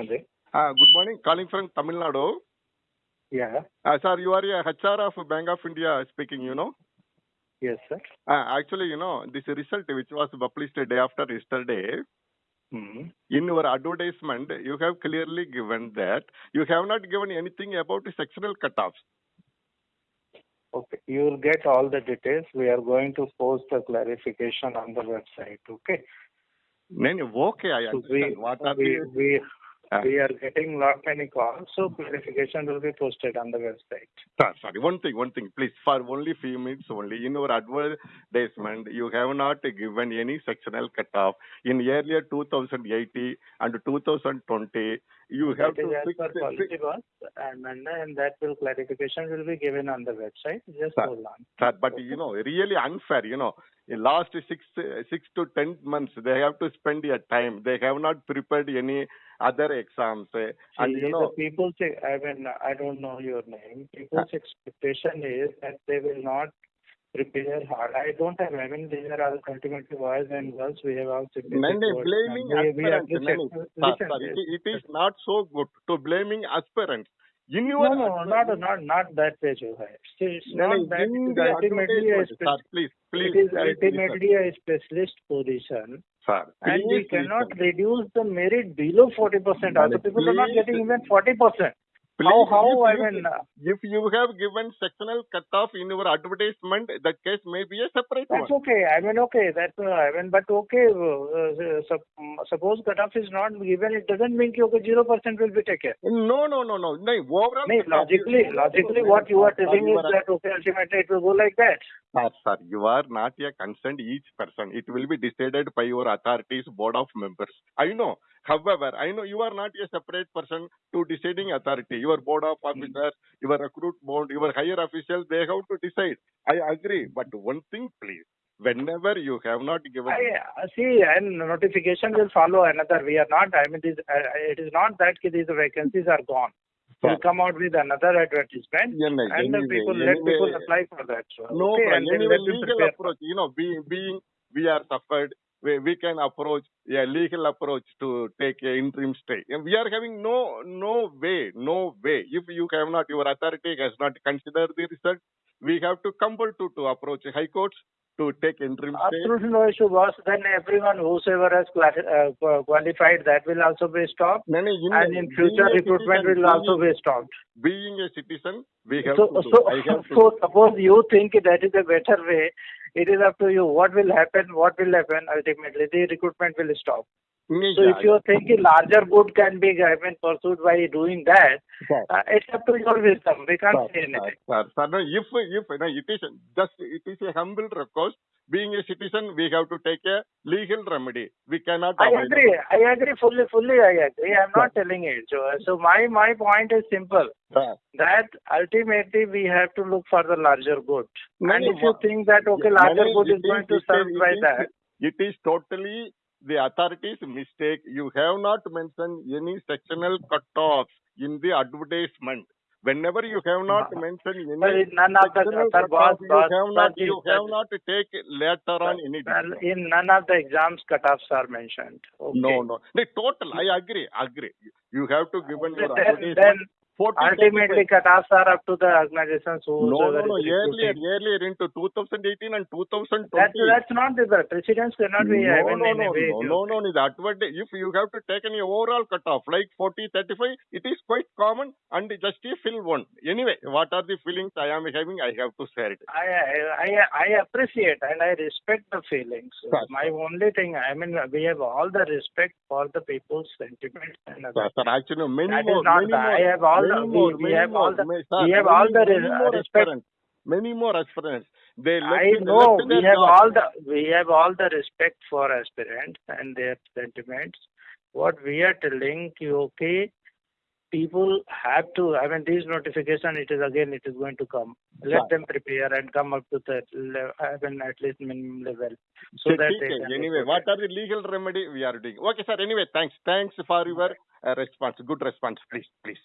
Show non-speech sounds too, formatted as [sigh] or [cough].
Hello. Uh, good morning. Calling from Tamil Nadu. Yeah. Uh, sir, you are a HR of Bank of India speaking, you know. Yes, sir. Uh, actually, you know, this result which was published day after yesterday, Hmm. in your advertisement, you have clearly given that you have not given anything about the sectional cutoffs. Okay. You will get all the details. We are going to post the clarification on the website. Okay. No, okay, I understand. we, what are we, the... we, Ah. we are getting lot many calls, so clarification will be posted on the website. Sorry, one thing, one thing, please. For only few minutes only, in your advertisement, you have not given any sectional cutoff. In earlier 2080 and 2020, you have That to fix, fix policy boss, and, and, that will clarification will be given on the website. Just Sir, hold on. Sir, but you know, really unfair, you know, last six, six to ten months, they have to spend their time. They have not prepared any other exams. eh, And you know, people's, I mean, I don't know your name. People's expectation is that they will not prepare hard. I don't have, I mean, these are all ultimately boys and girls. We have all Nene, blaming. We, aspirants. appreciate. Nene, sir, Listen, sir, it, it is not so good to blaming aspirants. In your no, no, not, not, not that Johai. See, it's Nene, not that. It is ultimately a, sir, please, please, it is ultimately a specialist position. Sir, And we cannot reduce the merit below 40%. Also, people are not getting even 40%. How, how, I if, mean, if, uh, you have given sectional cutoff in your advertisement, that case may be a separate one. That's okay. I mean, okay. That's uh, I mean, but okay. Uh, sup- suppose cutoff is not given, it doesn't mean कि okay zero percent will be taken. No, no, no, no. No, overall. No, logically, logically, what you are telling is that okay, ultimately it will go like that. Sir, sir, you are not a concerned each person. It will be decided by your authorities, board of members. I know. However, I know you are not a separate person to deciding authority. Your board of officers, your recruit board, your higher officials, they have to decide. I agree. But one thing, please. Whenever you have not given I uh, see, and notification will follow another. We are not. I mean, this, uh, it is not that these vacancies are gone. We'll come out with another advertisement, Yeah, and the anyway, people let people anyway, apply for that. So, No okay, problem. and then Anyway, legal approach, you know, being, being we are suffered, we, we can approach a legal approach to take a interim stay. And we are having no no way, no way. If you have not, your authority has not considered the result, we have to compel to, to approach high courts to take interim. Absolutely no issue, boss. Then everyone whosoever has uh, qualified, that will also be stopped. No, no, in And in future, recruitment citizen, will also be stopped. Being a citizen, we have So, to so, have to [laughs] so suppose you think that is a better way, it is up to you. What will happen? What will happen? Ultimately, the recruitment will stop. So, if you think a larger good can be, I mean, pursued by doing that, Sir. uh, it's up to your wisdom. We can't say Sir, anything. sir, sir, no, if, if, no, it is just, it is a humble request. Being a citizen, we have to take a legal remedy. We cannot I agree. I agree fully. Fully, I agree. I'm not telling it. So, so my my point is simple. Sir, that ultimately we have to look for the larger good. No, and if you think that okay, larger good is going to it serve by that, It is totally the authorities' mistake. You have not mentioned any sectional cutoffs in the advertisement. Whenever you have not mentioned any in none of the sir, boss, you boss, have not, you have sir, not take later on any sir, in none of the exams cutoffs are mentioned. Okay. No, no. The total, I agree, agree. You have to give your Then, advertisement. then 40, ultimately cutoffs are up to the organizations who No, no, no. is Earlier, recruiting. earlier into 2018 and 2020. That's that's not the precedence cannot be no, no, in a no, way. no, no, no, no. The advantage, if you have to take any overall cutoff, like 40, 35, it is quite common and just a fill one. Anyway, what are the feelings I am having? I have to share it. I, I I appreciate and I respect the feelings. Sir, My only thing, I mean, we have all the respect for the people's sentiments and Sir, sir, actually, many That is more, not many the- more. I have all Many we, we, have all the, we have all the respect. Many more aspirants. They I know we have all the we have all the respect for aspirants and their sentiments. What we are telling you, okay, people have to. I mean, this notification it is again it is going to come. Let right. them prepare and come up to the level, I mean at least minimum level. So, that anyway, what are the legal remedy we are doing? Okay, sir. Anyway, thanks. Thanks for your uh, response. Good response, please, please.